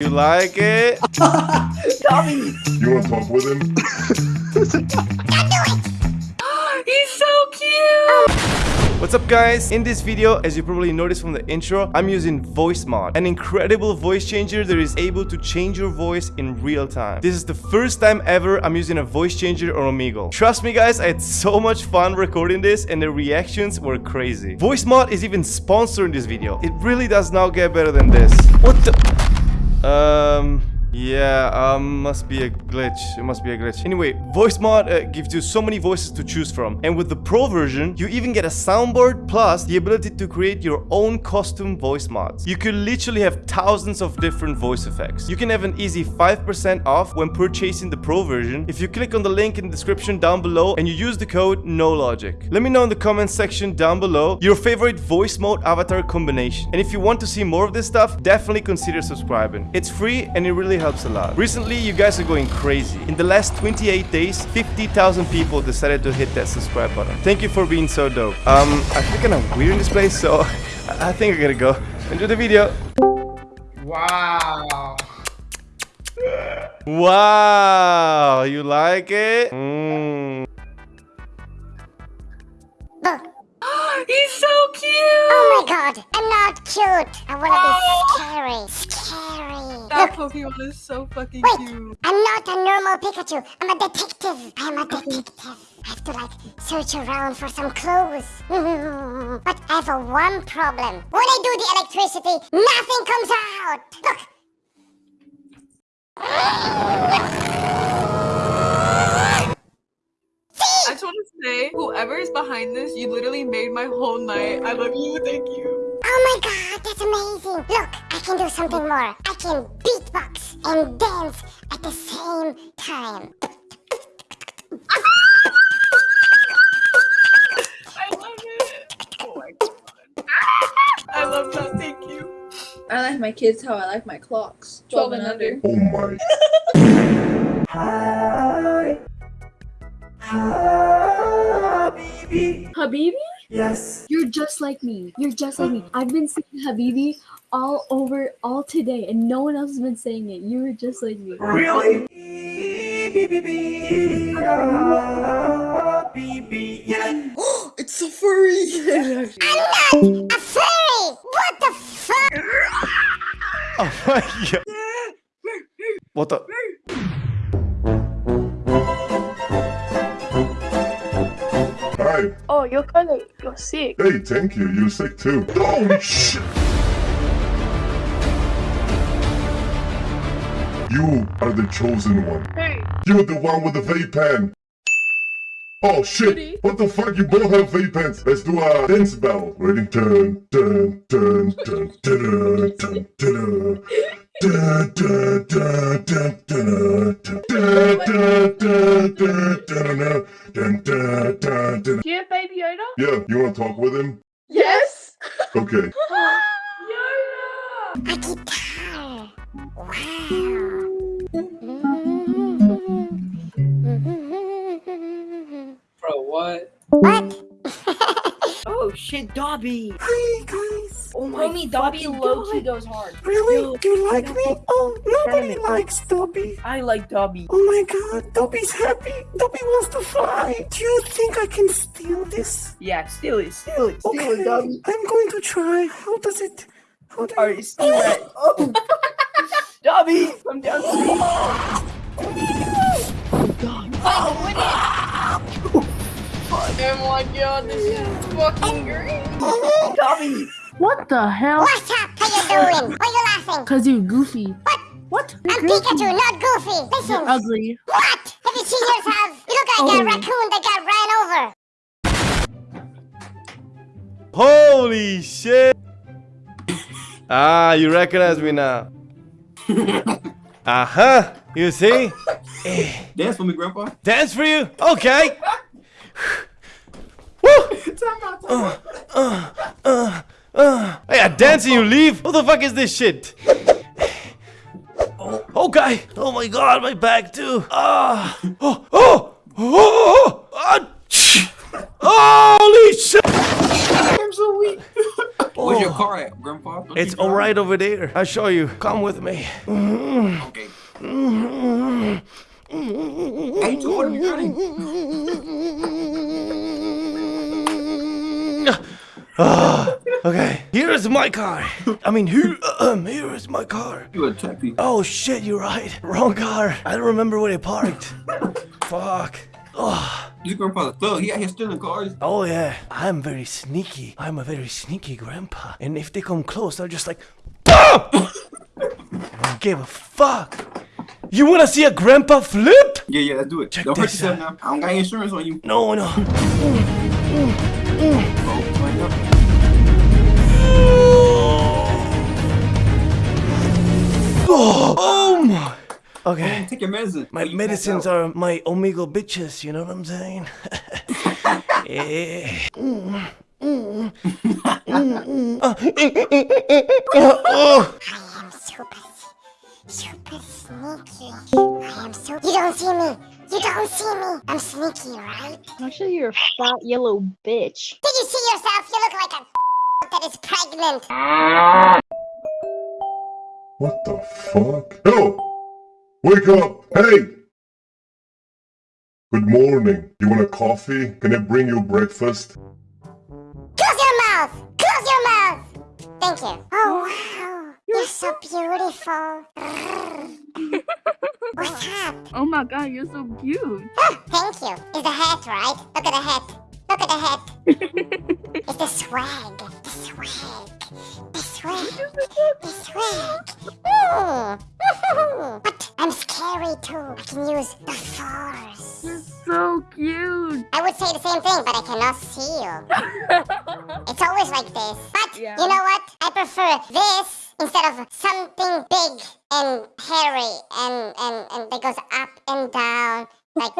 You like it? Tommy! You want to talk with him? He's so cute! What's up guys? In this video, as you probably noticed from the intro, I'm using VoiceMod, an incredible voice changer that is able to change your voice in real time. This is the first time ever I'm using a voice changer on Omegle. Trust me guys, I had so much fun recording this and the reactions were crazy. VoiceMod is even sponsoring this video. It really does not get better than this. What the... Um... Yeah, um, must be a glitch. It must be a glitch. Anyway, VoiceMod uh, gives you so many voices to choose from. And with the Pro version, you even get a soundboard plus the ability to create your own custom voice mods. You could literally have thousands of different voice effects. You can have an easy 5% off when purchasing the Pro version if you click on the link in the description down below and you use the code NOLOGIC. Let me know in the comments section down below your favorite voice mode avatar combination. And if you want to see more of this stuff, definitely consider subscribing. It's free and it really helps a lot. Recently, you guys are going crazy. In the last 28 days, 50,000 people decided to hit that subscribe button. Thank you for being so dope. Um, I feel kind of weird in this place, so I think I gotta go. Enjoy the video. Wow. Wow, you like it? Mm. He's so cute! Oh my god, I'm not cute. I wanna be scary. Scary. That Pokemon is so fucking wait. cute. I'm not a normal Pikachu. I'm a detective. I'm a detective. I have to like search around for some clues. but I have a one problem. When I do the electricity, nothing comes out. Look. I just want to say, whoever is behind this, you literally made my whole night. I love you. Thank you. Oh my god, that's amazing. Look, I can do something more. I can beatbox and dance at the same time. I love it. Oh my god. I love that. Thank you. I like my kids how I like my clocks. 12 and under. Oh my. Habibi? Yes. You're just like me. You're just like me. I've been saying Habibi all over all today and no one else has been saying it. You were just like me. Really? Yeah. it's a furry! I'm not a fairy. What the fuck? Oh my god. What the? Oh, you're kind of you're sick. Hey, thank you. You're sick too. Oh shit. You are the chosen one. Hey, You're the one with the vape pen. Oh shit! What the fuck? You both have vape pens. Let's do a dance battle. Ready? Dun dun dun dun dun dun dun. Dun, do you have Baby Yoda? Yeah, you want to talk with him? Yes! Okay. Yoda! I Akita! Wow! Bro, what? What? Oh shit, Dobby. Hi guys. Oh my Homie, Dobby low God. key goes hard. Really? Do you like me? Oh, nobody likes Dobby. I like Dobby. Oh my god, Dobby's happy. Dobby wants to fly. Do you think I can steal this? Yeah, steal it, steal it, steal Okay, it, Dobby. I'm going to try. How does it? How do Alright, steal it. Oh. Dobby, come down. Oh my god, this is fucking great. Dobby. What the hell? What's up? How you doing? Why you laughing? Cause you're goofy. What? What? I'm Pikachu, not Goofy. Listen. You're ugly. What? Have you seen yourself? You look like Oh. a raccoon that got ran over. Holy shit! Ah, you recognize me now. Uh huh. You see? Dance for me, Grandpa. Dance for you? Okay. Woo! Uh, uh, uh, uh. Hey, I dance and you leave? What the fuck is this shit? Oh, okay. Oh my god, my back too. Ah. Oh, oh, oh, oh, oh, Holy shit! I'm so weak. Where's your Oh. car at, Grandpa? Don't It's all right over there. I'll show you. Come with me. Okay. Hey, you order me running. Ah, okay, here is my car. I mean, here, um, here is my car. You a tappy. Oh shit, you're right. Wrong car. I don't remember where they parked. Fuck. Oh, This grandpa's a thug. He out here stealing cars. oh yeah, I'm very sneaky. I'm a very sneaky grandpa. And if they come close, I'll just like, BAM! I don't give a fuck. You wanna see a grandpa flip? Yeah, yeah, let's do it. Check Don't hurt yourself out. now. I don't got insurance on you. No, no. Oh, my Okay. Take your medicine. My You medicines are my omega bitches, you know what I'm saying? yeah. Mm, mm, mm, mm. Uh, oh. I am super, super sneaky. I am so. You don't see me. You don't see me. I'm sneaky, right? Actually, you're a fat yellow bitch. Did you see yourself? You look like a that is pregnant. What the fuck? Hello! Wake up! Hey! Good morning. You want a coffee? Can I bring you breakfast? Close your mouth. Close your mouth. Thank you. Oh, oh wow, you're so beautiful. What's up? Oh my god, you're so cute. Oh, thank you. It's the hat, right? Look at the hat. Look at the hat. the swag. The swag. The swag. The swag. But I'm scary too. I can use the force. You're so cute. I would say the same thing, but I cannot see you. it's always like this. But Yeah. you know what? I prefer this instead of something big and hairy and and and that goes up and down like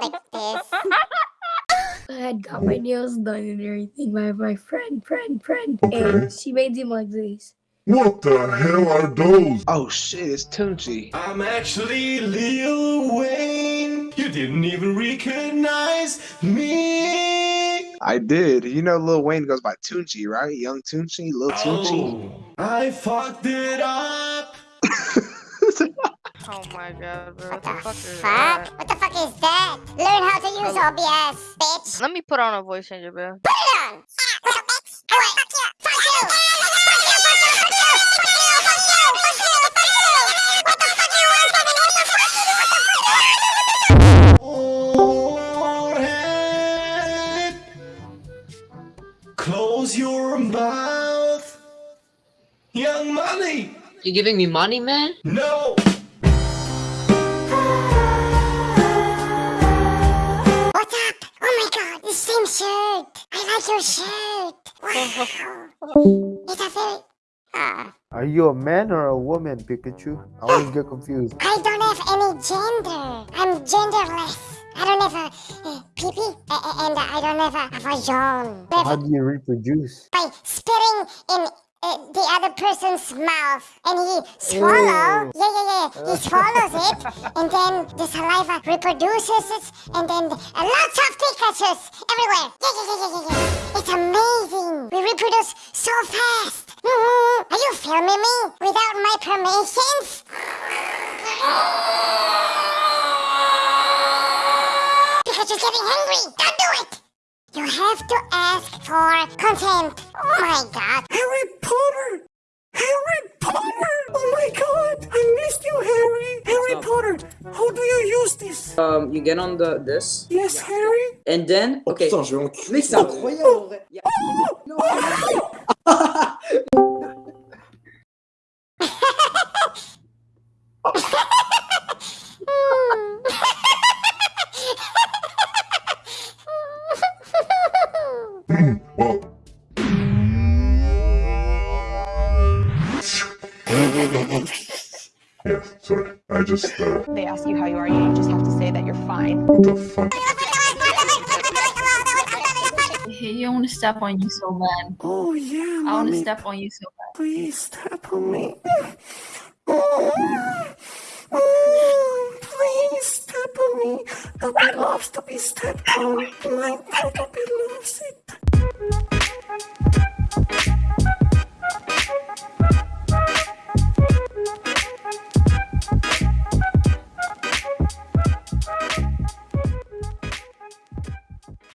like this. I had got my nails done and everything by my friend, friend, friend. Okay. And she made them like this. What the hell are those? Oh shit, it's Tunechi. I'm actually Lil Wayne. You didn't even recognize me. I did. You know Lil Wayne goes by Tunechi, right? Young Tunechi, Lil Tunechi. Oh, I fucked it up. Oh my god, bro. What, what the, fuck, fuck? What the fuck is that? Learn how to use oh. OBS, bitch. Let me put on a voice changer, bro. Put it on! Close your mouth! Young money! You giving me money, man? No! Like your shirt. Wow. It's a very. Ah. Are you a man or a woman, Pikachu? I always get confused. I don't have any gender. I'm genderless. I don't have a uh, pee-pee, uh, uh, and I don't have a, a vagina. How do you reproduce? By spitting in uh, the other person's mouth, and he swallow. Ew. Yeah, yeah, yeah. He swallows it, and then the saliva reproduces it, and then uh, lots of Pikachu's everywhere. Yeah, yeah, yeah, yeah, yeah. It's amazing. We reproduce so fast. Mhm. Are you filming me without my permissions? Pikachu's getting hungry. Don't do it. You have to ask for consent. Oh my god. Harry Potter! Harry Potter! Oh my god! I missed you, Harry! Harry Potter! How do you use this? Um, you get on the this. Yes, Harry? And then, okay. putain, je vais enculer Mais c'est ça. incroyable, en vrai. Y a- Hmm, yeah, sorry. I just, uh, They ask you how you are, you just have to say that you're fine. what the fuck? Hey, you want to step on you so bad. Oh yeah, I want to step on you so bad. Please step on me. Oh, oh, please step on me. Nobody loves to be stepped on. My Peppa loves it.